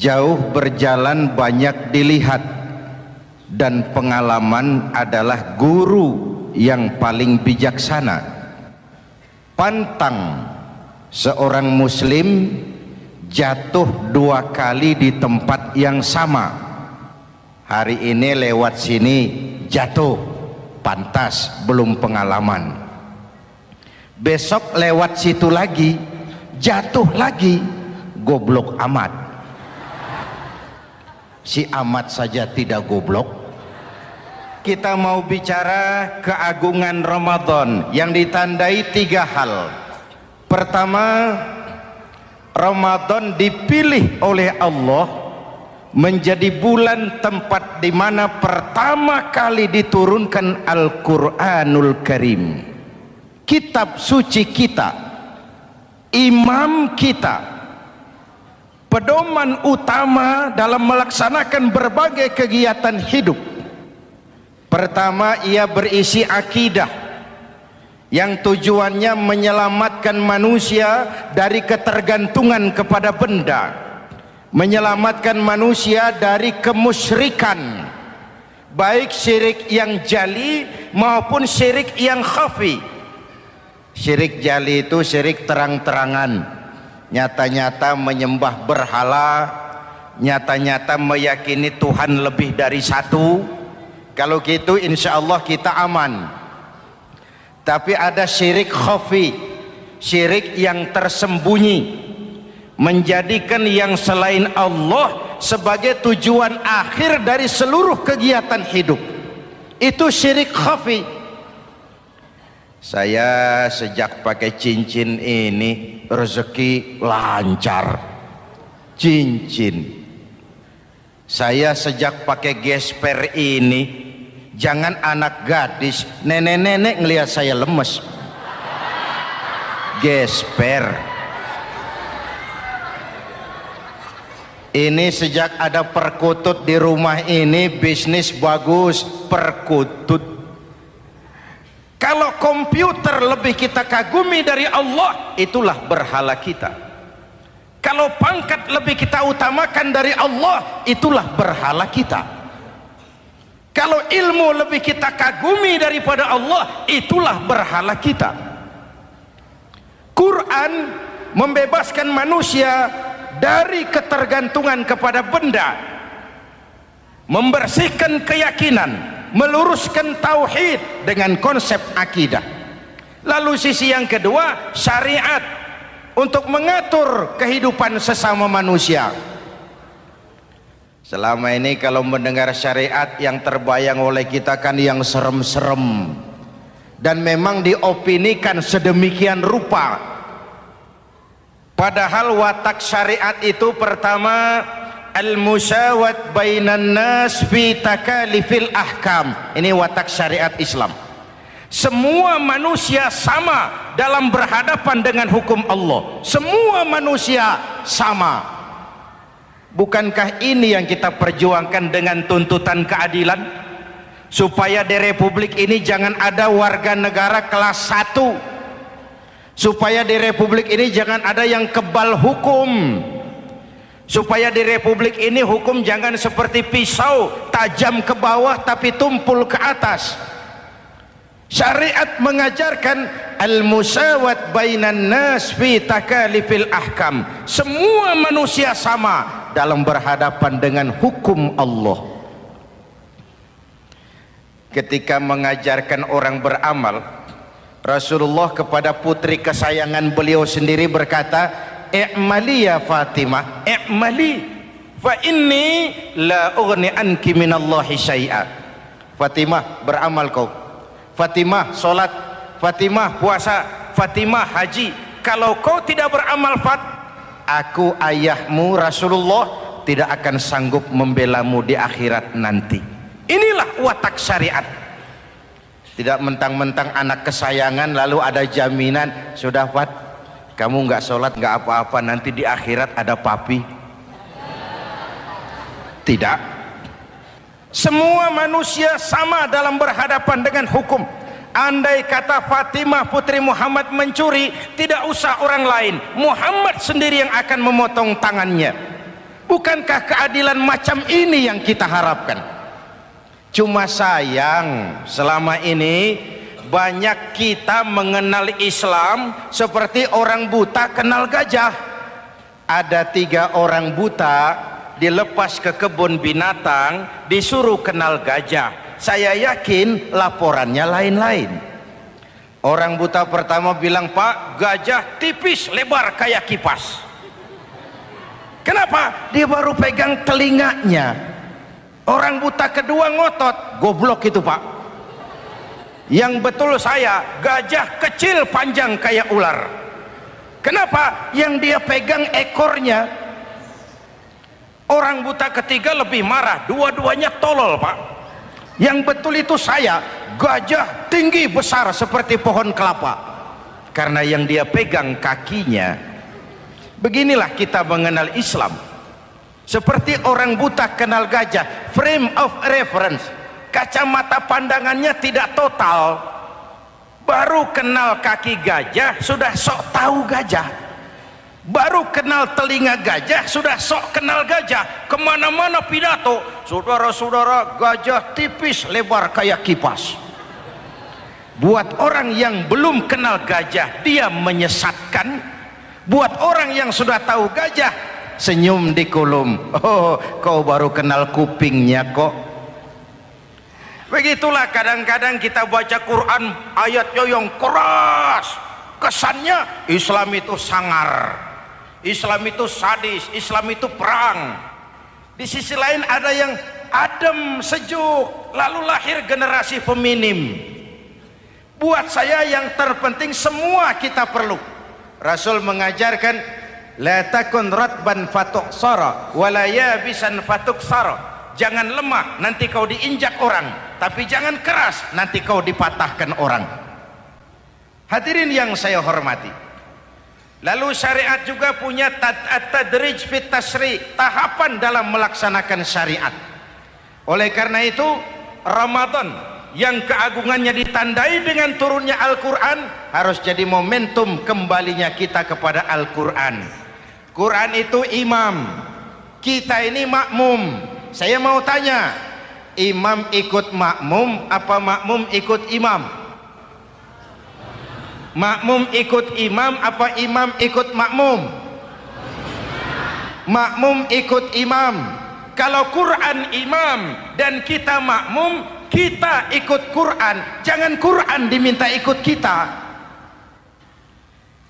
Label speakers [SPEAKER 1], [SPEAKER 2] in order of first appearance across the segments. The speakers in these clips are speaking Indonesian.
[SPEAKER 1] jauh berjalan banyak dilihat. Dan pengalaman adalah guru yang paling bijaksana. Pantang seorang muslim jatuh dua kali di tempat yang sama. Hari ini lewat sini jatuh. Pantas belum pengalaman. Besok lewat situ lagi jatuh lagi. Goblok amat si amat saja tidak goblok. Kita mau bicara keagungan Ramadan yang ditandai tiga hal. Pertama Ramadan dipilih oleh Allah menjadi bulan tempat di mana pertama kali diturunkan Al-Quranul Karim. Kitab suci kita imam kita pedoman utama dalam melaksanakan berbagai kegiatan hidup. Pertama ia berisi akidah yang tujuannya menyelamatkan manusia dari ketergantungan kepada benda menyelamatkan manusia dari kemusyrikan baik syirik yang jali maupun syirik yang khafi. Syirik jali itu syirik terang-terangan nyata-nyata menyembah berhala. Nyata-nyata meyakini Tuhan lebih dari satu. Kalau gitu insya Allah kita aman. Tapi ada syirik khafi. Syirik yang tersembunyi. Menjadikan yang selain Allah sebagai tujuan akhir dari seluruh kegiatan hidup. Itu syirik khafi saya sejak pakai cincin ini rezeki lancar. Cincin. Saya sejak pakai gesper ini jangan anak gadis nenek-nenek ngelihat saya lemes. Gesper. Ini sejak ada perkutut di rumah ini bisnis bagus perkutut kalau komputer lebih kita kagumi dari Allah itulah berhala kita. Kalau pangkat lebih kita utamakan dari Allah itulah berhala kita. Kalau ilmu lebih kita kagumi daripada Allah itulah berhala kita. Quran membebaskan manusia dari ketergantungan kepada benda membersihkan keyakinan meluruskan tauhid dengan konsep akidah. Lalu sisi yang kedua syariat untuk mengatur kehidupan sesama manusia. Selama ini kalau mendengar syariat yang terbayang oleh kita kan yang serem-serem. Dan memang diopinikan sedemikian rupa. Padahal watak syariat itu pertama al-musawat bainan nas fi takalifil ahkam. Ini watak syariat Islam. Semua manusia sama dalam berhadapan dengan hukum Allah. Semua manusia sama. Bukankah ini yang kita perjuangkan dengan tuntutan keadilan? Supaya di republik ini jangan ada warga negara kelas 1 supaya di republik ini jangan ada yang kebal hukum supaya di republik ini hukum jangan seperti pisau tajam ke bawah tapi tumpul ke atas. Syariat mengajarkan al-musawat bainan nas fi takalifil ahkam. Semua manusia sama dalam berhadapan dengan hukum Allah. Ketika mengajarkan orang beramal Rasulullah kepada putri kesayangan beliau sendiri berkata i'mali ya Fatimah. I'mali. Fa inni la ughni anki minallahi syai'a. Fatimah beramal kau. Fatimah solat. Fatimah puasa. Fatimah haji. Kalau kau tidak beramal Fat aku ayahmu Rasulullah tidak akan sanggup membelamu di akhirat nanti. Inilah watak syariat. Tidak mentang-mentang anak kesayangan lalu ada jaminan. Sudah Fat kamu nggak sholat nggak apa-apa nanti di akhirat ada papi. Tidak. Semua manusia sama dalam berhadapan dengan hukum. Andai kata Fatimah putri Muhammad mencuri tidak usah orang lain. Muhammad sendiri yang akan memotong tangannya. Bukankah keadilan macam ini yang kita harapkan? Cuma sayang selama ini banyak kita mengenal Islam seperti orang buta kenal gajah. Ada tiga orang buta dilepas ke kebun binatang disuruh kenal gajah. Saya yakin laporannya lain-lain. Orang buta pertama bilang pak gajah tipis lebar kayak kipas. Kenapa? dia baru pegang telinganya. Orang buta kedua ngotot goblok itu pak yang betul saya gajah kecil panjang kayak ular. Kenapa yang dia pegang ekornya? Orang buta ketiga lebih marah dua-duanya tolol pak. Yang betul itu saya gajah tinggi besar seperti pohon kelapa. Karena yang dia pegang kakinya. Beginilah kita mengenal Islam. Seperti orang buta kenal gajah frame of reference kacamata pandangannya tidak total baru kenal kaki gajah sudah sok tahu gajah. Baru kenal telinga gajah sudah sok kenal gajah. Ke mana-mana pidato saudara-saudara gajah tipis lebar kayak kipas. Buat orang yang belum kenal gajah dia menyesatkan. Buat orang yang sudah tahu gajah senyum di kolom. Oh kau baru kenal kupingnya kok begitulah kadang-kadang kita baca Quran ayatnya yang keras. Kesannya Islam itu sangar. Islam itu sadis Islam itu perang. Di sisi lain ada yang adem sejuk lalu lahir generasi feminim. Buat saya yang terpenting semua kita perlu. Rasul mengajarkan la takun ratban fatuk sara wala yabisan fatuk sara jangan lemah nanti kau diinjak orang. Tapi jangan keras nanti kau dipatahkan orang. Hadirin yang saya hormati. Lalu syariat juga punya tadrij fit tahapan dalam melaksanakan syariat. Oleh karena itu Ramadan yang keagungannya ditandai dengan turunnya Al-Quran harus jadi momentum kembalinya kita kepada Al-Quran. Quran itu imam. Kita ini makmum saya mau tanya imam ikut makmum apa makmum ikut imam? Makmum ikut imam apa imam ikut makmum? Makmum ikut imam. Kalau Quran imam dan kita makmum kita ikut Quran. Jangan Quran diminta ikut kita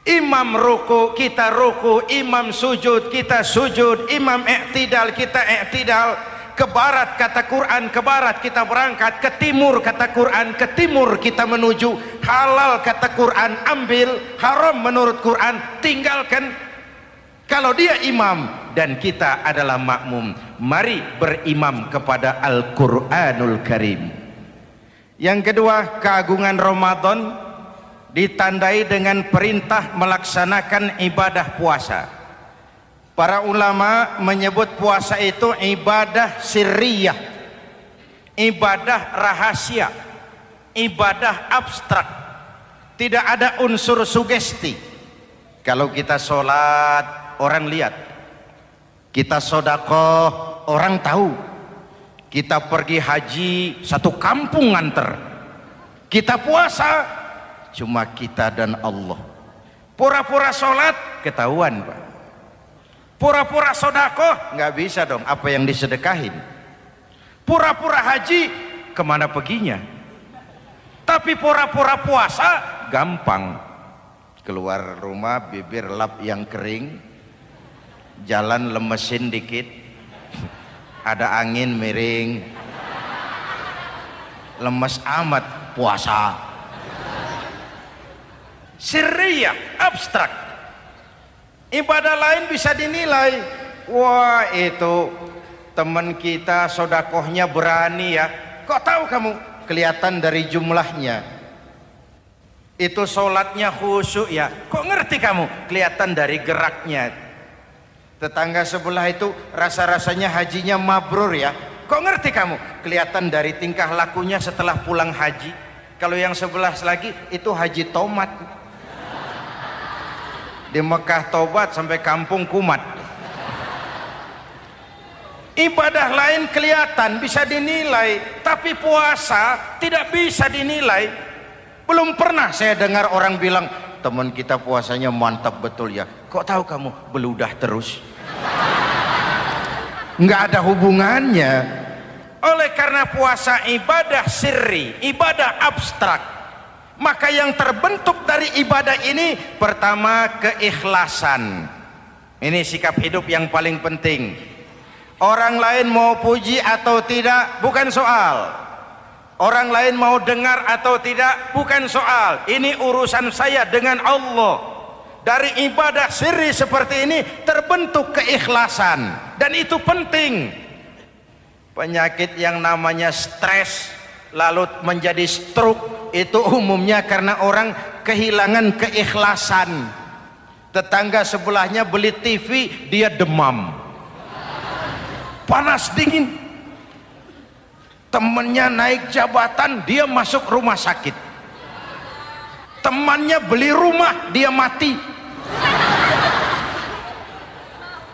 [SPEAKER 1] imam ruku kita ruku. Imam sujud kita sujud. Imam i'tidal kita i'tidal. Ke barat kata Quran ke barat kita berangkat. Ke timur kata Quran ke timur kita menuju. Halal kata Quran ambil. Haram menurut Quran tinggalkan. Kalau dia imam dan kita adalah makmum mari berimam kepada Al-Quranul Karim. Yang kedua keagungan Ramadan ditandai dengan perintah melaksanakan ibadah puasa. Para ulama menyebut puasa itu ibadah sirriyah ibadah rahasia ibadah abstrak. Tidak ada unsur sugesti. Kalau kita sholat orang lihat. Kita sodakoh orang tahu. Kita pergi haji satu kampung nganter. Kita puasa cuma kita dan Allah. Pura-pura sholat ketahuan Pak. Pura-pura sodako nggak bisa dong. Apa yang disedekahin? Pura-pura haji ke mana perginya? Tapi pura-pura puasa gampang. Keluar rumah bibir lap yang kering. Jalan lemesin dikit. Ada angin miring. Lemes amat puasa sirriyah abstrak. Ibadah lain bisa dinilai. Wah itu teman kita sodakohnya berani ya. Kok tahu kamu? Kelihatan dari jumlahnya. Itu sholatnya khusyuk ya. Kok ngerti kamu? Kelihatan dari geraknya. Tetangga sebelah itu rasa-rasanya hajinya mabrur ya. Kok ngerti kamu? Kelihatan dari tingkah lakunya setelah pulang haji. Kalau yang sebelah lagi itu haji tomat di Mekah tobat sampai kampung kumat. Ibadah lain kelihatan bisa dinilai. Tapi puasa tidak bisa dinilai. Belum pernah saya dengar orang bilang teman kita puasanya mantap betul ya. Kok tahu kamu beludah terus? Nggak ada hubungannya. Oleh karena puasa ibadah sirri ibadah abstrak maka yang terbentuk dari ibadah ini pertama keikhlasan. Ini sikap hidup yang paling penting. Orang lain mau puji atau tidak bukan soal. Orang lain mau dengar atau tidak bukan soal. Ini urusan saya dengan Allah. Dari ibadah sirri seperti ini terbentuk keikhlasan. Dan itu penting. Penyakit yang namanya stres lalu menjadi stroke itu umumnya karena orang kehilangan keikhlasan. Tetangga sebelahnya beli TV dia demam. Panas dingin. Temennya naik jabatan dia masuk rumah sakit. Temannya beli rumah dia mati.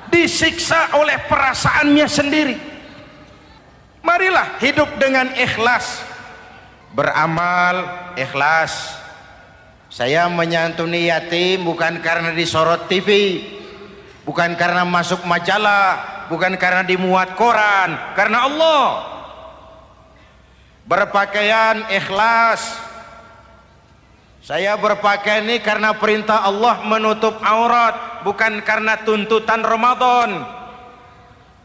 [SPEAKER 1] Disiksa oleh perasaannya sendiri marilah hidup dengan ikhlas. Beramal ikhlas. Saya menyantuni yatim bukan karena disorot TV bukan karena masuk majalah bukan karena dimuat koran karena Allah. Berpakaian ikhlas. Saya berpakaian ini karena perintah Allah menutup aurat bukan karena tuntutan Ramadan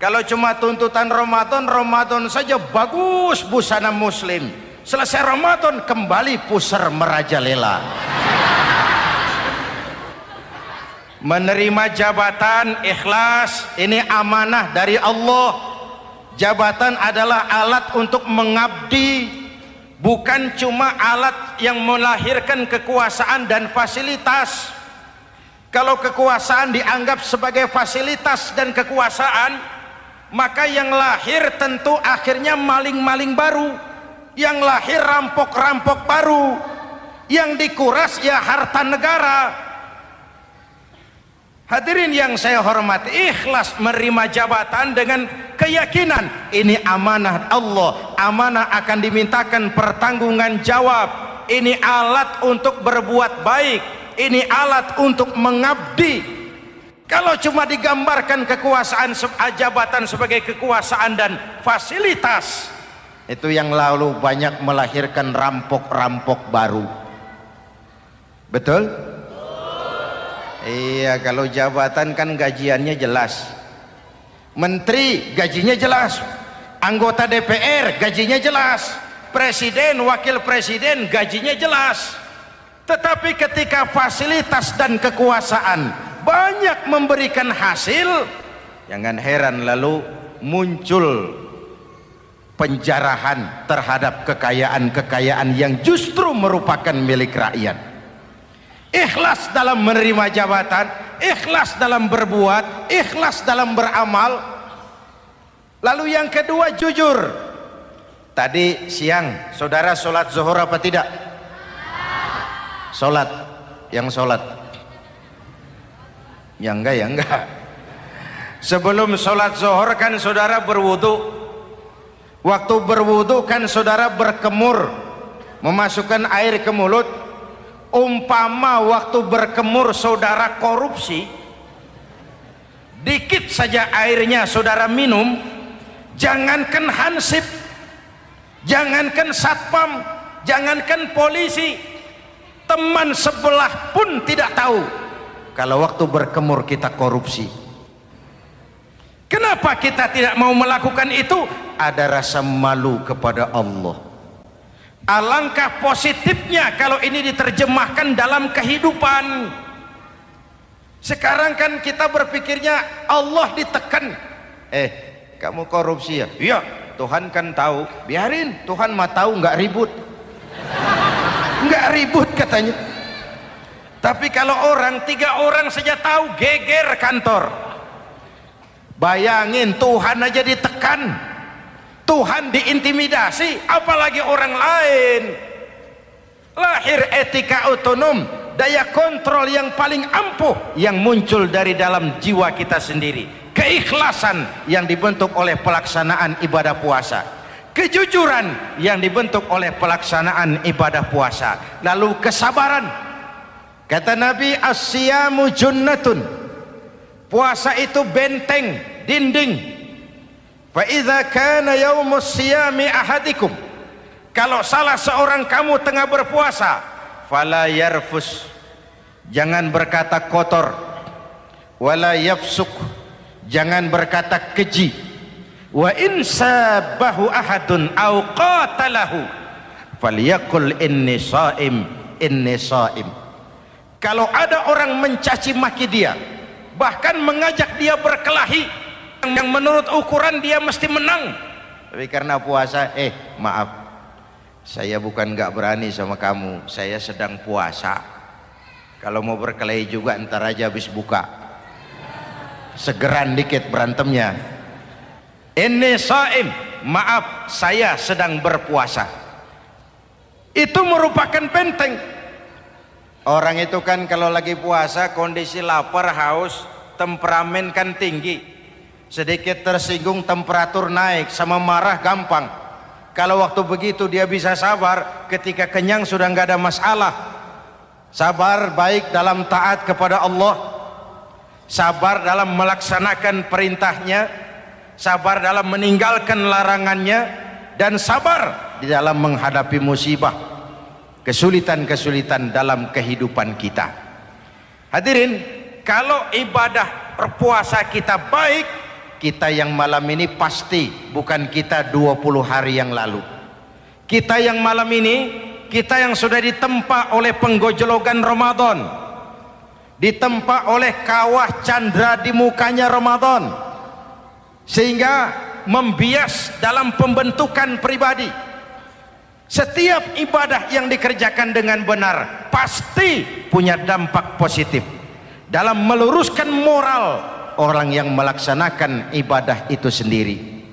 [SPEAKER 1] kalau cuma tuntutan Ramadan Ramadan saja bagus busana muslim. Selesai Ramadan kembali pusar merajalela. Menerima jabatan ikhlas ini amanah dari Allah. Jabatan adalah alat untuk mengabdi bukan cuma alat yang melahirkan kekuasaan dan fasilitas. Kalau kekuasaan dianggap sebagai fasilitas dan kekuasaan maka yang lahir tentu akhirnya maling-maling baru. Yang lahir rampok-rampok baru. Yang dikuras ya harta negara. Hadirin yang saya hormati, ikhlas menerima jabatan dengan keyakinan ini amanah Allah, amanah akan dimintakan pertanggungan jawab. Ini alat untuk berbuat baik, ini alat untuk mengabdi. Kalau cuma digambarkan kekuasaan jabatan sebagai kekuasaan dan fasilitas, itu yang lalu banyak melahirkan rampok-rampok baru. Betul? Iya kalau jabatan kan gajiannya jelas Menteri gajinya jelas Anggota DPR gajinya jelas Presiden, wakil presiden gajinya jelas Tetapi ketika fasilitas dan kekuasaan Banyak memberikan hasil Jangan heran lalu muncul penjarahan terhadap kekayaan-kekayaan yang justru merupakan milik rakyat. Ikhlas dalam menerima jabatan ikhlas dalam berbuat ikhlas dalam beramal. Lalu yang kedua jujur. Tadi siang saudara sholat zuhur apa tidak? Sholat. Yang sholat yang enggak ya enggak. Sebelum sholat zuhur kan saudara berwudu. Waktu berwudu kan saudara berkemur memasukkan air ke mulut. Umpama waktu berkemur saudara korupsi dikit saja airnya saudara minum jangankan hansip jangankan satpam jangankan polisi teman sebelah pun tidak tahu kalau waktu berkemur kita korupsi. Kenapa kita tidak mau melakukan itu? Ada rasa malu kepada Allah. Alangkah positifnya kalau ini diterjemahkan dalam kehidupan. Sekarang kan kita berpikirnya Allah ditekan. Eh kamu korupsi ya? Iya Tuhan kan tahu. Biarin Tuhan mah tahu nggak ribut. Nggak ribut katanya tapi kalau orang tiga orang saja tahu geger kantor. Bayangin Tuhan aja ditekan. Tuhan diintimidasi apalagi orang lain. Lahir etika otonom daya kontrol yang paling ampuh yang muncul dari dalam jiwa kita sendiri. Keikhlasan yang dibentuk oleh pelaksanaan ibadah puasa. Kejujuran yang dibentuk oleh pelaksanaan ibadah puasa. Lalu kesabaran kata Nabi asyamu junnatun. Puasa itu benteng dinding. Fa idza kana yaumus siyami ahadikum. Kalau salah seorang kamu tengah berpuasa fala yarfus. Jangan berkata kotor. Wala yafsuk. Jangan berkata keji. Wa in sabahu ahadun au qatalahu falyakul inni shaim inni shaim kalau ada orang mencaci maki dia bahkan mengajak dia berkelahi yang menurut ukuran dia mesti menang. Tapi karena puasa eh maaf. Saya bukan gak berani sama kamu. Saya sedang puasa. Kalau mau berkelahi juga ntar aja habis buka. Segeran dikit berantemnya. Ini saim. Maaf saya sedang berpuasa. Itu merupakan penteng orang itu kan kalau lagi puasa kondisi lapar haus temperamen kan tinggi. Sedikit tersinggung temperatur naik sama marah gampang. Kalau waktu begitu dia bisa sabar ketika kenyang sudah nggak ada masalah. Sabar baik dalam taat kepada Allah. Sabar dalam melaksanakan perintahnya. Sabar dalam meninggalkan larangannya. Dan sabar di dalam menghadapi musibah kesulitan-kesulitan dalam kehidupan kita. Hadirin kalau ibadah berpuasa kita baik kita yang malam ini pasti bukan kita 20 hari yang lalu. Kita yang malam ini kita yang sudah ditempa oleh penggojologan Ramadan. Ditempa oleh kawah candra di mukanya Ramadan. Sehingga membias dalam pembentukan pribadi setiap ibadah yang dikerjakan dengan benar pasti punya dampak positif. Dalam meluruskan moral orang yang melaksanakan ibadah itu sendiri.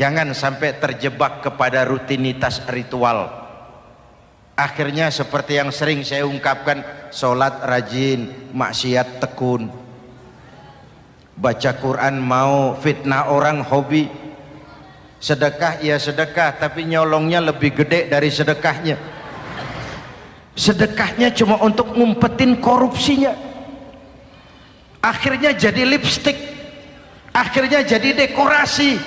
[SPEAKER 1] Jangan sampai terjebak kepada rutinitas ritual. Akhirnya seperti yang sering saya ungkapkan sholat rajin maksiat tekun. Baca Quran mau fitnah orang hobi sedekah ya sedekah tapi nyolongnya lebih gede dari sedekahnya. Sedekahnya cuma untuk ngumpetin korupsinya. Akhirnya jadi lipstick. Akhirnya jadi dekorasi.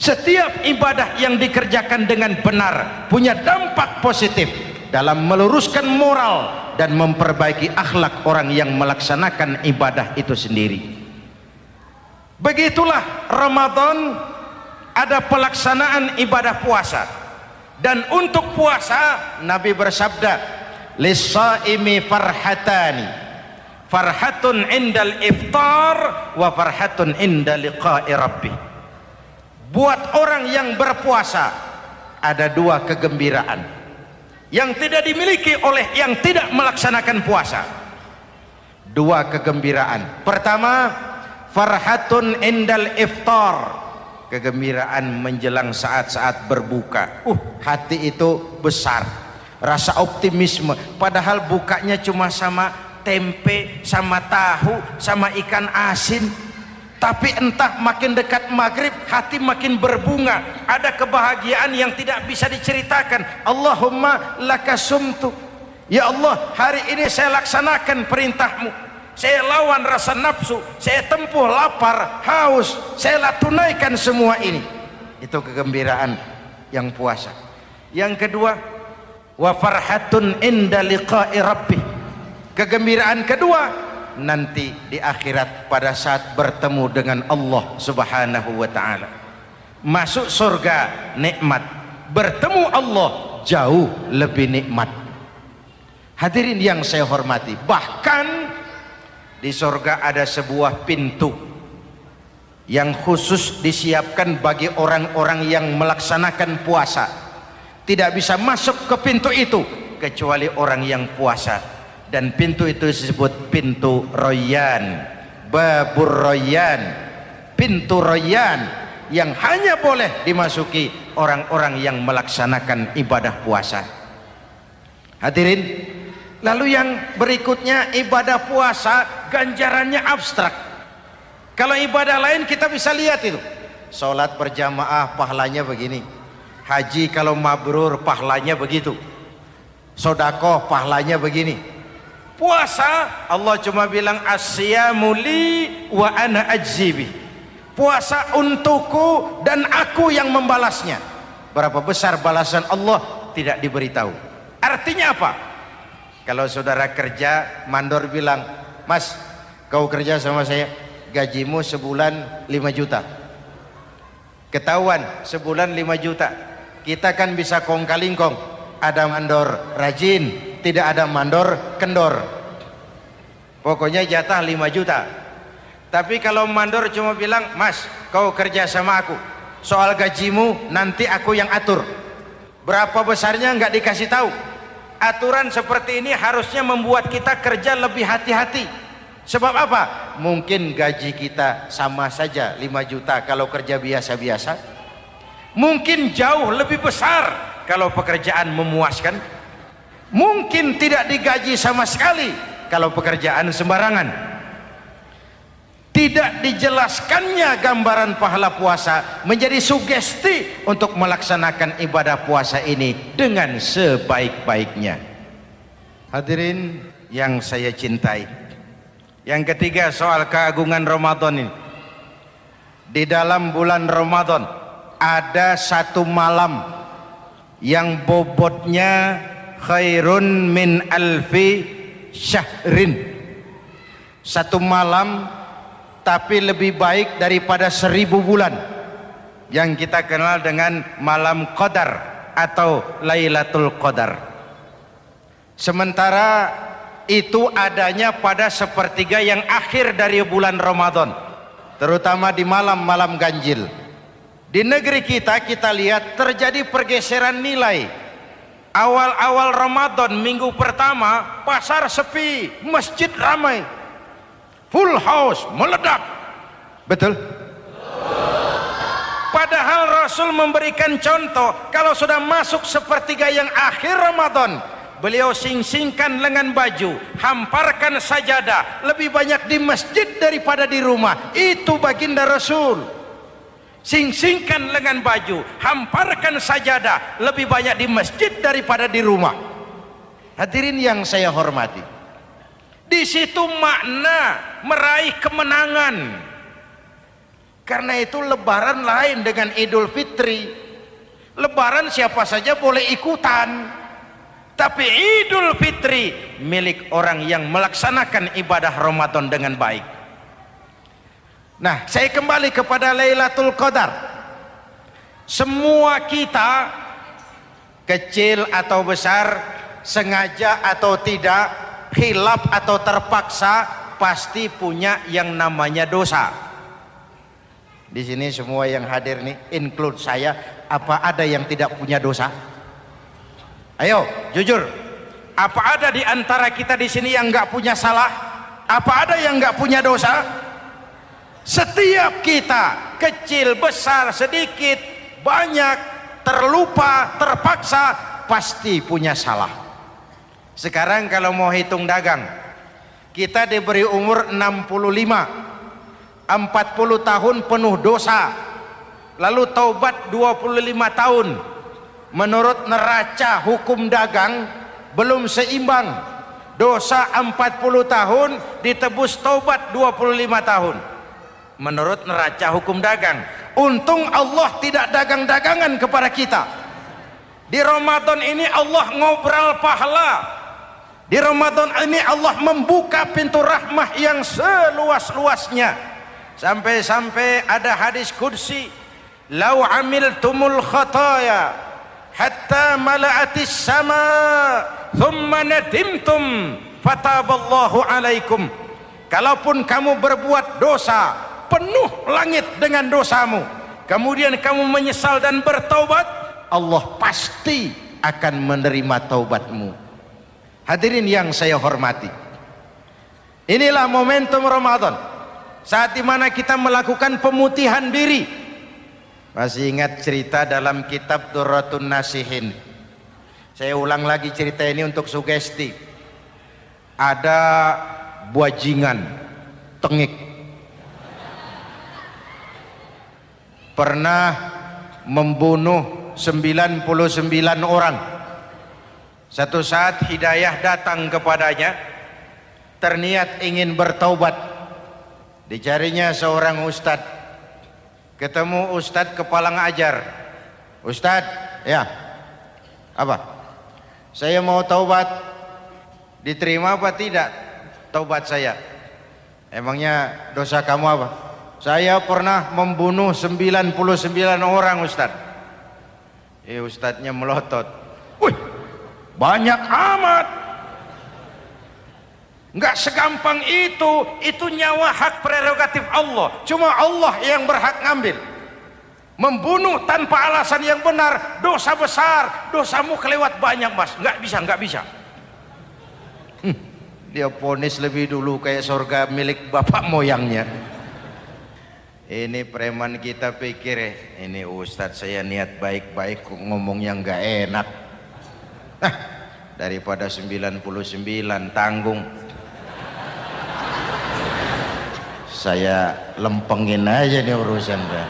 [SPEAKER 1] Setiap ibadah yang dikerjakan dengan benar punya dampak positif dalam meluruskan moral dan memperbaiki akhlak orang yang melaksanakan ibadah itu sendiri. Begitulah Ramadan ada pelaksanaan ibadah puasa. Dan untuk puasa Nabi bersabda lisaimi farhatani. Farhatun indal iftar wa farhatun inda liqa'i rabbi buat orang yang berpuasa ada dua kegembiraan. Yang tidak dimiliki oleh yang tidak melaksanakan puasa. Dua kegembiraan. Pertama farhatun indal iftar kegembiraan menjelang saat-saat berbuka. Uh. Hati itu besar rasa optimisme. Padahal bukanya cuma sama tempe sama tahu sama ikan asin. Tapi entah makin dekat maghrib hati makin berbunga. Ada kebahagiaan yang tidak bisa diceritakan. Allahumma lakasumtu. Ya Allah hari ini saya laksanakan perintahmu saya lawan rasa nafsu saya tempuh lapar haus saya tunaikan semua ini. Itu kegembiraan yang puasa. Yang kedua wa farhatun inda liqa'i rabbih. Kegembiraan kedua nanti di akhirat pada saat bertemu dengan Allah subhanahu wa ta'ala. Masuk surga nikmat. Bertemu Allah jauh lebih nikmat. Hadirin yang saya hormati bahkan di surga ada sebuah pintu yang khusus disiapkan bagi orang-orang yang melaksanakan puasa. Tidak bisa masuk ke pintu itu kecuali orang yang puasa. Dan pintu itu disebut pintu royan babur royan. Pintu royan yang hanya boleh dimasuki orang-orang yang melaksanakan ibadah puasa. Hadirin lalu yang berikutnya ibadah puasa ganjarannya abstrak. Kalau ibadah lain kita bisa lihat itu. Sholat berjamaah pahalanya begini. Haji kalau mabrur pahalanya begitu. Sodakoh pahalanya begini. Puasa Allah cuma bilang asyamuli wa ana ajzibi puasa untukku dan aku yang membalasnya. Berapa besar balasan Allah tidak diberitahu. Artinya apa kalau saudara kerja mandor bilang mas kau kerja sama saya gajimu sebulan 5 juta. Ketahuan sebulan 5 juta. Kita kan bisa kong kalingkong ada mandor rajin tidak ada mandor kendor. Pokoknya jatah 5 juta. Tapi kalau mandor cuma bilang mas kau kerja sama aku. Soal gajimu nanti aku yang atur. Berapa besarnya nggak dikasih tahu aturan seperti ini harusnya membuat kita kerja lebih hati-hati. Sebab apa? mungkin gaji kita sama saja 5 juta kalau kerja biasa-biasa. Mungkin jauh lebih besar kalau pekerjaan memuaskan. Mungkin tidak digaji sama sekali kalau pekerjaan sembarangan tidak dijelaskannya gambaran pahala puasa menjadi sugesti untuk melaksanakan ibadah puasa ini dengan sebaik-baiknya hadirin yang saya cintai yang ketiga soal keagungan Ramadan ini. Di dalam bulan Ramadan ada satu malam yang bobotnya khairun min alfi syahrin. Satu malam tapi lebih baik daripada seribu bulan. Yang kita kenal dengan malam Qadar atau Lailatul Qadar. Sementara itu adanya pada sepertiga yang akhir dari bulan Ramadan terutama di malam-malam ganjil. Di negeri kita kita lihat terjadi pergeseran nilai. Awal-awal Ramadan minggu pertama pasar sepi masjid ramai full house meledak. Betul. Padahal Rasul memberikan contoh kalau sudah masuk sepertiga yang akhir Ramadan beliau sing-singkan lengan baju hamparkan sajadah lebih banyak di masjid daripada di rumah. Itu baginda Rasul. Sing-singkan lengan baju hamparkan sajadah lebih banyak di masjid daripada di rumah. Hadirin yang saya hormati di situ makna meraih kemenangan. Karena itu lebaran lain dengan idul fitri. Lebaran siapa saja boleh ikutan. Tapi Idul Fitri milik orang yang melaksanakan ibadah Ramadan dengan baik. Nah saya kembali kepada Lailatul Qadar. Semua kita kecil atau besar sengaja atau tidak hilap atau terpaksa pasti punya yang namanya dosa di sini semua yang hadir nih include saya apa ada yang tidak punya dosa Ayo, jujur. Apa ada di antara kita di sini yang nggak punya salah? Apa ada yang nggak punya dosa? Setiap kita, kecil, besar, sedikit, banyak, terlupa, terpaksa, pasti punya salah. Sekarang kalau mau hitung dagang, kita diberi umur 65, 40 tahun penuh dosa, lalu taubat 25 tahun, menurut neraca hukum dagang belum seimbang. Dosa 40 tahun ditebus taubat 25 tahun. Menurut neraca hukum dagang untung Allah tidak dagang-dagangan kepada kita. Di Ramadan ini Allah ngobrol pahala di Ramadan ini Allah membuka pintu rahmah yang seluas-luasnya. Sampai-sampai ada hadis kursi lau amiltumul khataya hatta mala'atis sama thumma nadimtum fataballahu alaikum. Kalaupun kamu berbuat dosa penuh langit dengan dosamu kemudian kamu menyesal dan bertaubat Allah pasti akan menerima taubatmu hadirin yang saya hormati inilah momentum Ramadan saat di mana kita melakukan pemutihan diri. Masih ingat cerita dalam kitab Durratun Nasihin? Saya ulang lagi cerita ini untuk sugesti. Ada buajingan tengik. Pernah membunuh 99 orang satu saat hidayah datang kepadanya terniat ingin bertaubat. Dicarinya seorang ustadz ketemu ustadz kepala ngajar ustadz ya apa? Saya mau taubat. Diterima apa tidak taubat saya? Emangnya dosa kamu apa? Saya pernah membunuh 99 orang ustadz eh ustadznya melotot. Wih banyak amat. Nggak segampang itu itu nyawa hak prerogatif Allah. Cuma Allah yang berhak ngambil. Membunuh tanpa alasan yang benar dosa besar dosamu kelewat banyak mas. Nggak bisa nggak bisa. Hmm, dia ponis lebih dulu kayak surga milik bapak moyangnya. Ini preman kita pikir eh, ini ustadz saya niat baik-baik ngomongnya nggak enak Nah, daripada 99 tanggung. Saya lempengin aja nih urusan dah.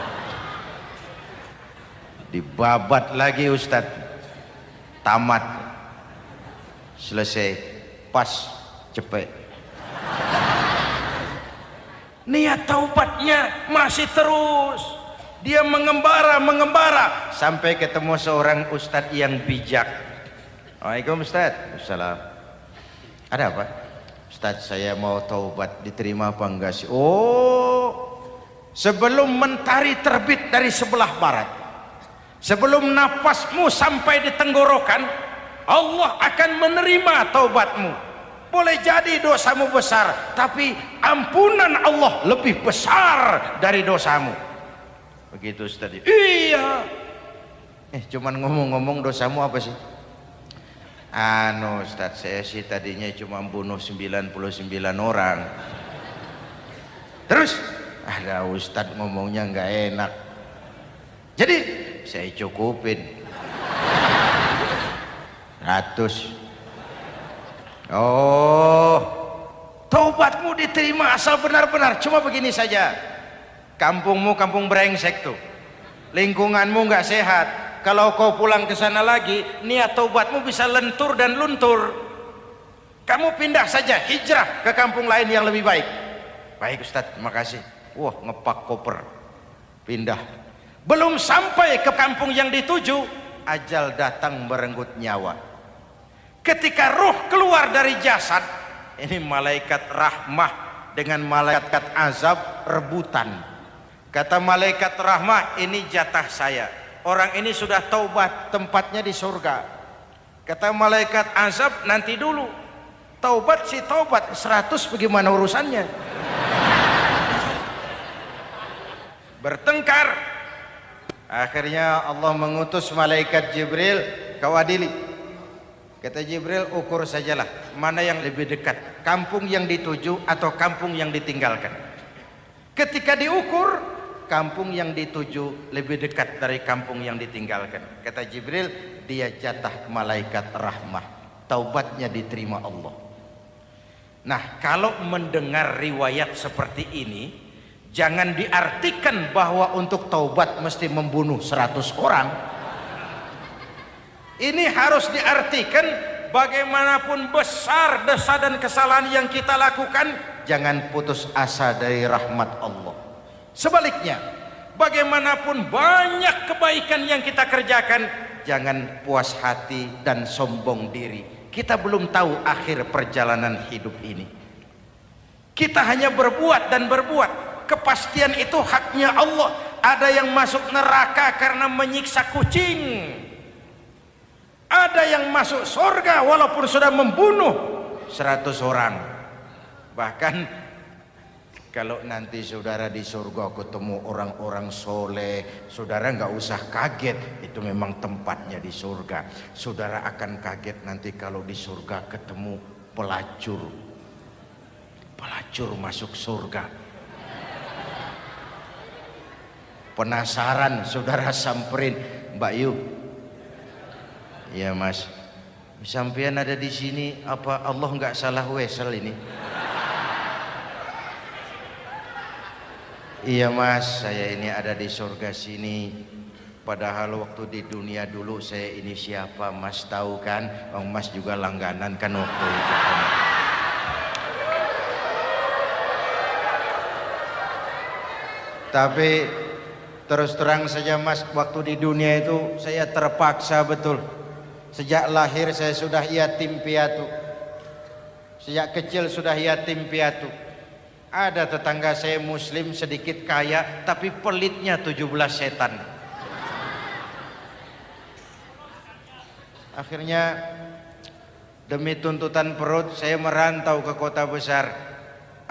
[SPEAKER 1] Dibabat lagi Ustad. Tamat. Selesai. Pas. Cepet. Niat taubatnya masih terus. Dia mengembara, mengembara sampai ketemu seorang ustadz yang bijak Waalaikumsalam Ustaz. Assalam. Ada apa? Ustaz saya mau taubat diterima apa enggak sih? Oh, sebelum mentari terbit dari sebelah barat, sebelum nafasmu sampai di tenggorokan, Allah akan menerima taubatmu. Boleh jadi dosamu besar, tapi ampunan Allah lebih besar dari dosamu. Begitu Ustaz. Iya. Eh, cuman ngomong-ngomong dosamu apa sih? Anu Ustaz saya sih tadinya cuma bunuh 99 orang. Terus ada Ustaz ngomongnya nggak enak. Jadi saya cukupin. 100 oh taubatmu diterima asal benar-benar. Cuma begini saja. Kampungmu kampung brengsek tuh. Lingkunganmu nggak sehat kalau kau pulang ke sana lagi niat taubatmu bisa lentur dan luntur. Kamu pindah saja hijrah ke kampung lain yang lebih baik. Baik Ustaz terima kasih. Wah ngepak koper. Pindah. Belum sampai ke kampung yang dituju ajal datang merenggut nyawa. Ketika ruh keluar dari jasad ini malaikat rahmah dengan malaikat azab rebutan. Kata malaikat rahmah ini jatah saya orang ini sudah taubat tempatnya di surga. Kata malaikat azab nanti dulu. Taubat si taubat 100 bagaimana urusannya? Bertengkar. Akhirnya Allah mengutus malaikat Jibril kau adili kata Jibril ukur sajalah mana yang lebih dekat kampung yang dituju atau kampung yang ditinggalkan? Ketika diukur kampung yang dituju lebih dekat dari kampung yang ditinggalkan. Kata Jibril dia jatah malaikat rahmah. Taubatnya diterima Allah. Nah kalau mendengar riwayat seperti ini jangan diartikan bahwa untuk taubat mesti membunuh 100 orang. Ini harus diartikan bagaimanapun besar dosa dan kesalahan yang kita lakukan jangan putus asa dari rahmat Allah Sebaliknya, bagaimanapun banyak kebaikan yang kita kerjakan, jangan puas hati dan sombong diri. Kita belum tahu akhir perjalanan hidup ini. Kita hanya berbuat dan berbuat. Kepastian itu haknya Allah. Ada yang masuk neraka karena menyiksa kucing. Ada yang masuk surga walaupun sudah membunuh 100 orang. Bahkan kalau nanti saudara di surga ketemu orang-orang soleh saudara nggak usah kaget itu memang tempatnya di surga. Saudara akan kaget nanti kalau di surga ketemu pelacur. Pelacur masuk surga. Penasaran saudara samperin Mbak Yu. Ya mas. Sampean ada di sini apa Allah nggak salah wesel ini iya mas. Saya ini ada di surga sini. Padahal waktu di dunia dulu saya ini siapa mas? Tahu kan? Oh, mas juga langganan kan waktu itu tapi terus terang saja mas waktu di dunia itu saya terpaksa betul. Sejak lahir saya sudah yatim piatu. Sejak kecil sudah yatim piatu. Ada tetangga saya muslim sedikit kaya tapi pelitnya 17 setan. Akhirnya demi tuntutan perut saya merantau ke kota besar.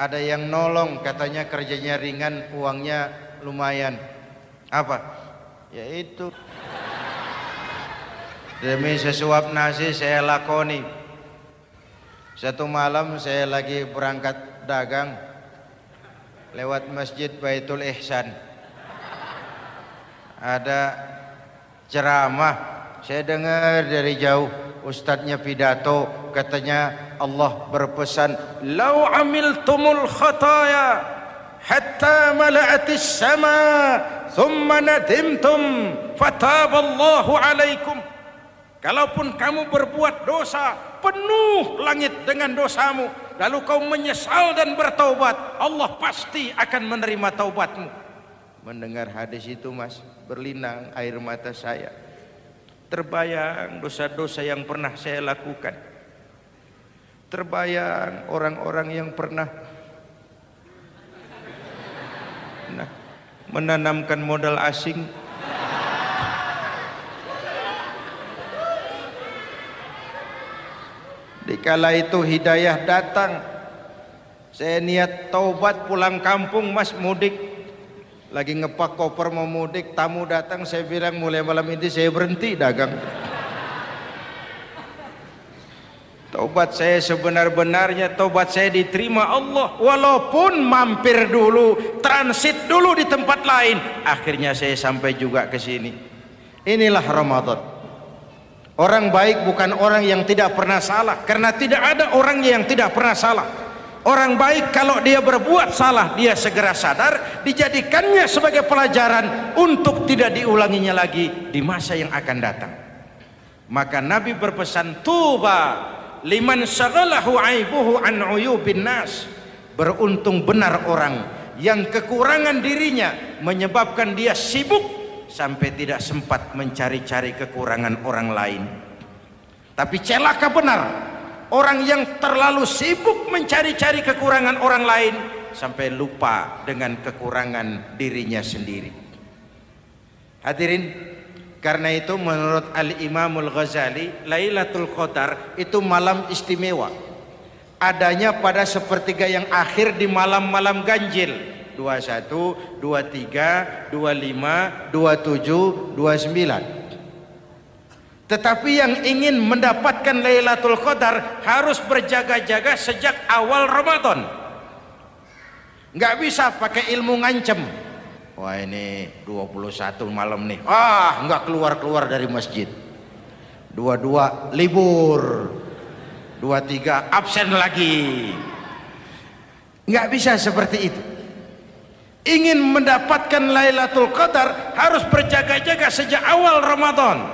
[SPEAKER 1] Ada yang nolong katanya kerjanya ringan, uangnya lumayan. Apa? Yaitu demi sesuap nasi saya lakoni satu malam saya lagi berangkat dagang lewat masjid Baitul Ihsan. Ada ceramah. Saya dengar dari jauh ustadznya pidato katanya Allah berpesan lau amiltumul khataya hatta mala'atis sama thumma nadimtum fataballahu alaikum. Kalaupun kamu berbuat dosa penuh langit dengan dosamu lalu kau menyesal dan bertaubat Allah pasti akan menerima taubatmu. Mendengar hadis itu mas berlinang air mata saya. Terbayang dosa-dosa yang pernah saya lakukan. Terbayang orang-orang yang pernah nah, menanamkan modal asing Dikala itu hidayah datang Saya niat taubat pulang kampung mas mudik. Lagi ngepak koper mau mudik Tamu datang saya bilang mulai malam ini saya berhenti dagang. Taubat saya sebenar-benarnya Taubat saya diterima Allah. Walaupun mampir dulu Transit dulu di tempat lain Akhirnya saya sampai juga ke sini. Inilah Ramadan Orang baik bukan orang yang tidak pernah salah karena tidak ada orang yang tidak pernah salah. Orang baik kalau dia berbuat salah dia segera sadar dijadikannya sebagai pelajaran untuk tidak diulanginya lagi di masa yang akan datang. Maka Nabi berpesan tuba liman syaghalahu aibuhu an uyubin nas. Beruntung benar orang yang kekurangan dirinya menyebabkan dia sibuk sampai tidak sempat mencari-cari kekurangan orang lain. Tapi celaka benar orang yang terlalu sibuk mencari-cari kekurangan orang lain sampai lupa dengan kekurangan dirinya sendiri. Hadirin karena itu menurut Al-Imamul Ghazali Lailatul Qadar itu malam istimewa. Adanya pada sepertiga yang akhir di malam-malam ganjil 21, 23, 25, 27, 29. Tetapi yang ingin mendapatkan Lailatul Qadar harus berjaga-jaga sejak awal Ramadan. Enggak bisa pakai ilmu ngancem. Wah ini 21 malam nih. Ah, enggak keluar-keluar dari masjid. Dua-dua libur. Dua-tiga absen lagi. Enggak bisa seperti itu ingin mendapatkan Lailatul Qadar harus berjaga-jaga sejak awal Ramadan.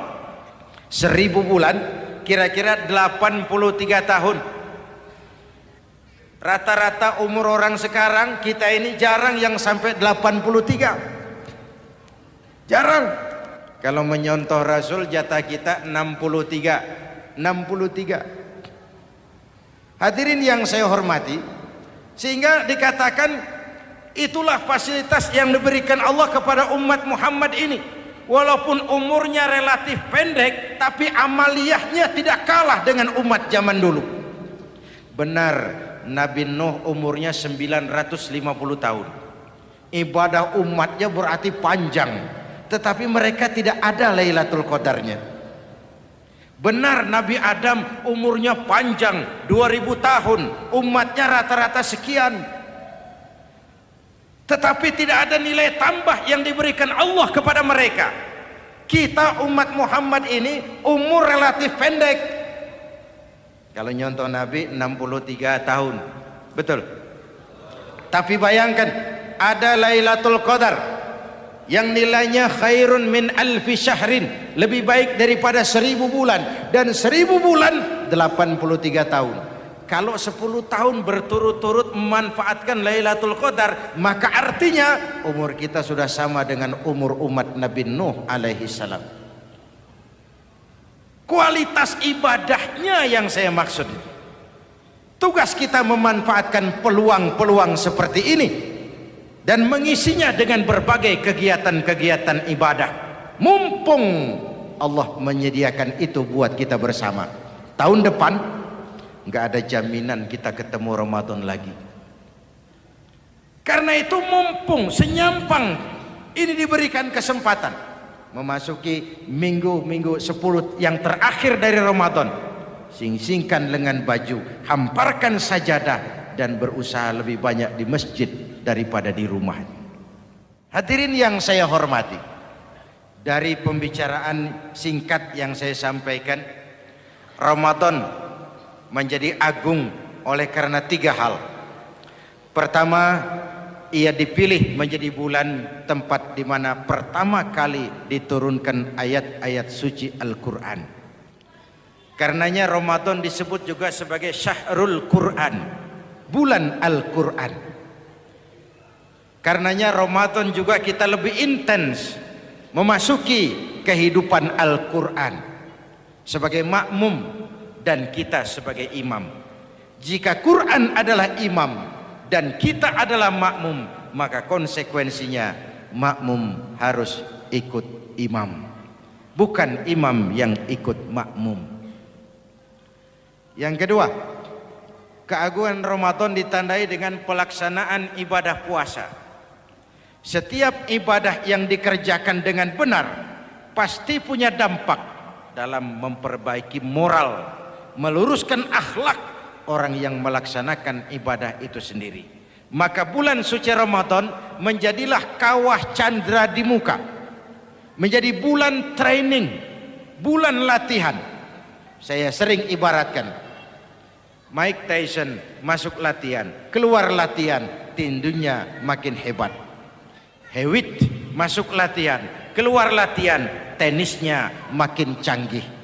[SPEAKER 1] Seribu bulan kira-kira 83 tahun. Rata-rata umur orang sekarang kita ini jarang yang sampai 83 jarang. Kalau menyontoh Rasul jatah kita 63 63 hadirin yang saya hormati sehingga dikatakan itulah fasilitas yang diberikan Allah kepada umat Muhammad ini. Walaupun umurnya relatif pendek tapi amaliyahnya tidak kalah dengan umat zaman dulu. Benar Nabi Nuh umurnya 950 tahun. Ibadah umatnya berarti panjang tetapi mereka tidak ada Lailatul Qadarnya. Benar Nabi Adam umurnya panjang 2000 tahun umatnya rata-rata sekian tetapi tidak ada nilai tambah yang diberikan Allah kepada mereka. Kita umat Muhammad ini umur relatif pendek. Kalau nyontoh Nabi 63 tahun. Betul? Tapi bayangkan ada Lailatul Qadar yang nilainya khairun min alfi syahrin. Lebih baik daripada seribu bulan. Dan seribu bulan 83 tahun kalau 10 tahun berturut-turut memanfaatkan Lailatul Qadar maka artinya umur kita sudah sama dengan umur umat Nabi Nuh alaihi salam. Kualitas ibadahnya yang saya maksud tugas kita memanfaatkan peluang-peluang seperti ini dan mengisinya dengan berbagai kegiatan-kegiatan ibadah. Mumpung Allah menyediakan itu buat kita bersama. Tahun depan nggak ada jaminan kita ketemu Ramadan lagi. Karena itu mumpung senyampang ini diberikan kesempatan memasuki minggu-minggu 10 yang terakhir dari Ramadan. Sing-singkan lengan baju hamparkan sajadah dan berusaha lebih banyak di masjid daripada di rumah. Hadirin yang saya hormati dari pembicaraan singkat yang saya sampaikan Ramadan menjadi agung oleh karena tiga hal. Pertama ia dipilih menjadi bulan tempat di mana pertama kali diturunkan ayat-ayat suci Al-Quran. Karenanya Ramadan disebut juga sebagai syahrul Quran bulan Al-Quran. Karenanya Ramadan juga kita lebih intens memasuki kehidupan Al-Quran sebagai makmum dan kita sebagai imam. Jika Quran adalah imam dan kita adalah makmum maka konsekuensinya makmum harus ikut imam bukan imam yang ikut makmum. Yang kedua keagungan Ramadan ditandai dengan pelaksanaan ibadah puasa. Setiap ibadah yang dikerjakan dengan benar pasti punya dampak dalam memperbaiki moral meluruskan akhlak orang yang melaksanakan ibadah itu sendiri. Maka bulan suci Ramadan menjadilah kawah candra di muka. Menjadi bulan training bulan latihan. Saya sering ibaratkan Mike Tyson masuk latihan keluar latihan tindunya makin hebat. Hewitt masuk latihan keluar latihan tenisnya makin canggih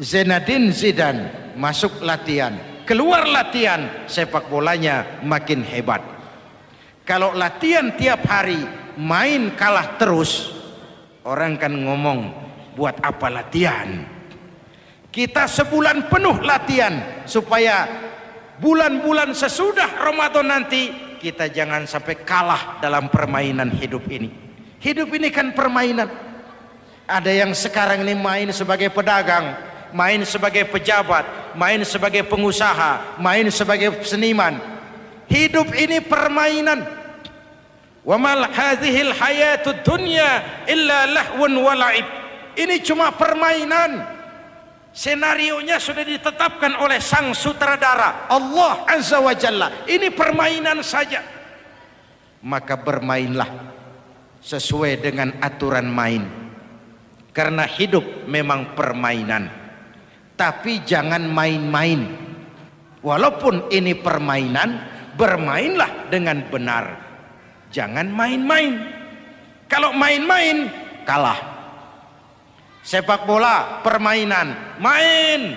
[SPEAKER 1] Zenadin Zidane masuk latihan. Keluar latihan sepak bolanya makin hebat. Kalau latihan tiap hari main kalah terus orang kan ngomong buat apa latihan? Kita sebulan penuh latihan supaya bulan-bulan sesudah Ramadan nanti kita jangan sampai kalah dalam permainan hidup ini. Hidup ini kan permainan. Ada yang sekarang ini main sebagai pedagang main sebagai pejabat, main sebagai pengusaha, main sebagai seniman. Hidup ini permainan. Wa mal hadhil hayatud dunya illa lahwun wa la'ib. Ini cuma permainan. Senarionya sudah ditetapkan oleh sang sutradara Allah Azza wa Jalla. Ini permainan saja. Maka bermainlah sesuai dengan aturan main. Karena hidup memang permainan tapi jangan main-main. Walaupun ini permainan bermainlah dengan benar. Jangan main-main. Kalau main-main kalah. Sepak bola permainan main.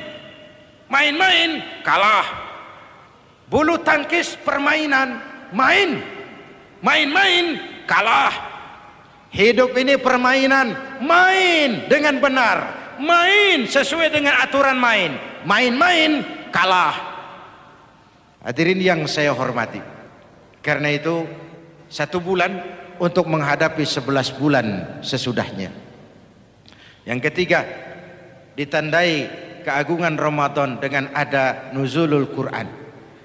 [SPEAKER 1] Main-main kalah. Bulu tangkis permainan main. Main-main kalah. Hidup ini permainan main dengan benar main sesuai dengan aturan main. Main-main kalah. Hadirin yang saya hormati karena itu satu bulan untuk menghadapi sebelas bulan sesudahnya. Yang ketiga ditandai keagungan Ramadan dengan ada nuzulul Quran.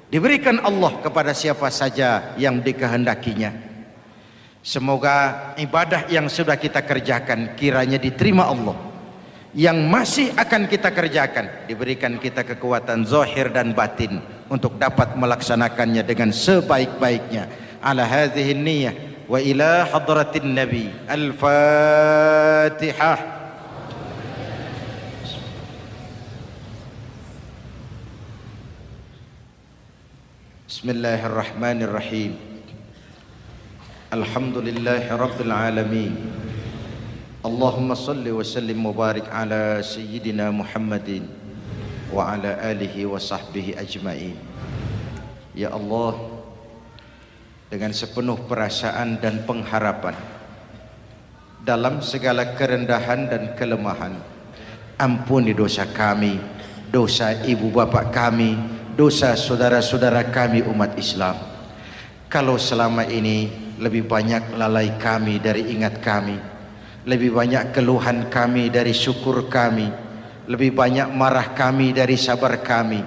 [SPEAKER 1] Diberikan Allah kepada siapa saja yang dikehendakinya. Semoga ibadah yang sudah kita kerjakan kiranya diterima Allah yang masih akan kita kerjakan diberikan kita kekuatan zahir dan batin untuk dapat melaksanakannya dengan sebaik-baiknya. Ala hadhihi niyyah wa ila hadratin nabi al-fatihah. Bismillahirrahmanirrahim. Alhamdulillahi Rabbil Alamin Allahumma salli wa sallim mubarak ala Sayyidina Muhammadin Wa ala alihi wa sahbihi ajma'in. Ya Allah Dengan sepenuh perasaan dan pengharapan Dalam segala kerendahan dan kelemahan Ampuni dosa kami Dosa ibu bapak kami Dosa saudara-saudara kami umat Islam. Kalau selama ini lebih banyak lalai kami dari ingat kami lebih banyak keluhan kami dari syukur kami. Lebih banyak marah kami dari sabar kami.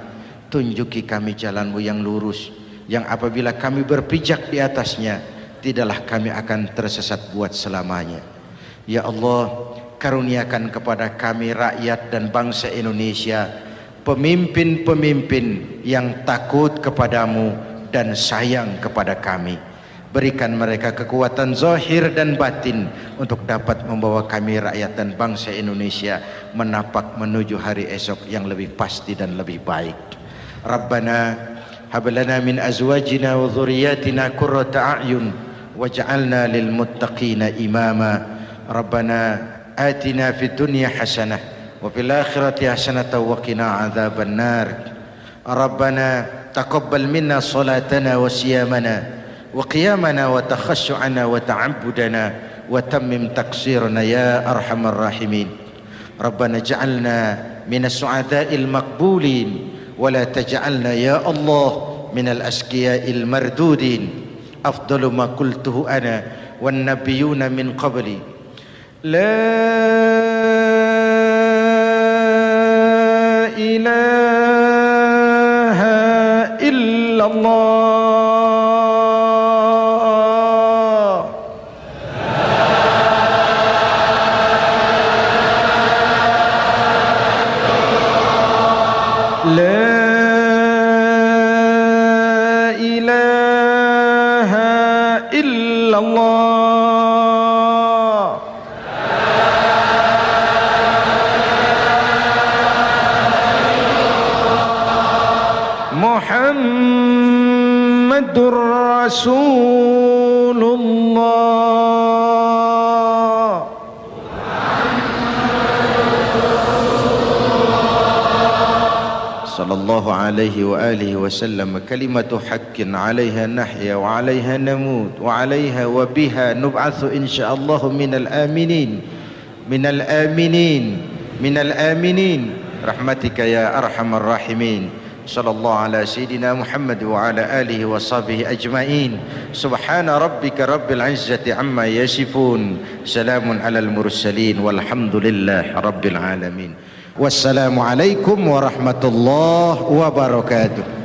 [SPEAKER 1] Tunjuki kami jalanmu yang lurus yang apabila kami berpijak di atasnya tidaklah kami akan tersesat buat selamanya. Ya Allah karuniakan kepada kami rakyat dan bangsa Indonesia pemimpin-pemimpin yang takut kepadamu dan sayang kepada kami berikan mereka kekuatan zahir dan batin untuk dapat membawa kami rakyat dan bangsa Indonesia menapak menuju hari esok yang lebih pasti dan lebih baik. Rabbana hablana min azwajina wa dhurriyyatina qurrata a'yun waj'alna lil muttaqina imama. Rabbana atina fid dunya hasanah wa fil akhirati hasanah wa qina adzaban nar. Rabbana taqabbal minna salatana wa siyamana وقيامنا وتخشعنا وتعبدنا وتمم تقصيرنا يا أرحم الراحمين. ربنا اجعلنا من السعداء المقبولين ولا تجعلنا يا الله من الأشقياء المردودين. أفضل ما قلته أنا والنبيون من قبلي. لا إله إلا الله. رسول عليه وآله وسلم كلمة حق عليها نحيا وعليها نموت وعليها وبها نبعث إن شاء الله من الآمنين من الآمنين من الآمنين. رحمتك يا أرحم الراحمين. صلى الله على سيدنا محمد وعلى آله وصحبه أجمعين. سبحان ربك رب العزة عما يصفون. سلام على المرسلين والحمد لله رب العالمين.
[SPEAKER 2] Wassalamualaikum warahmatullahi wabarakatuh.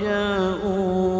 [SPEAKER 2] جاءوا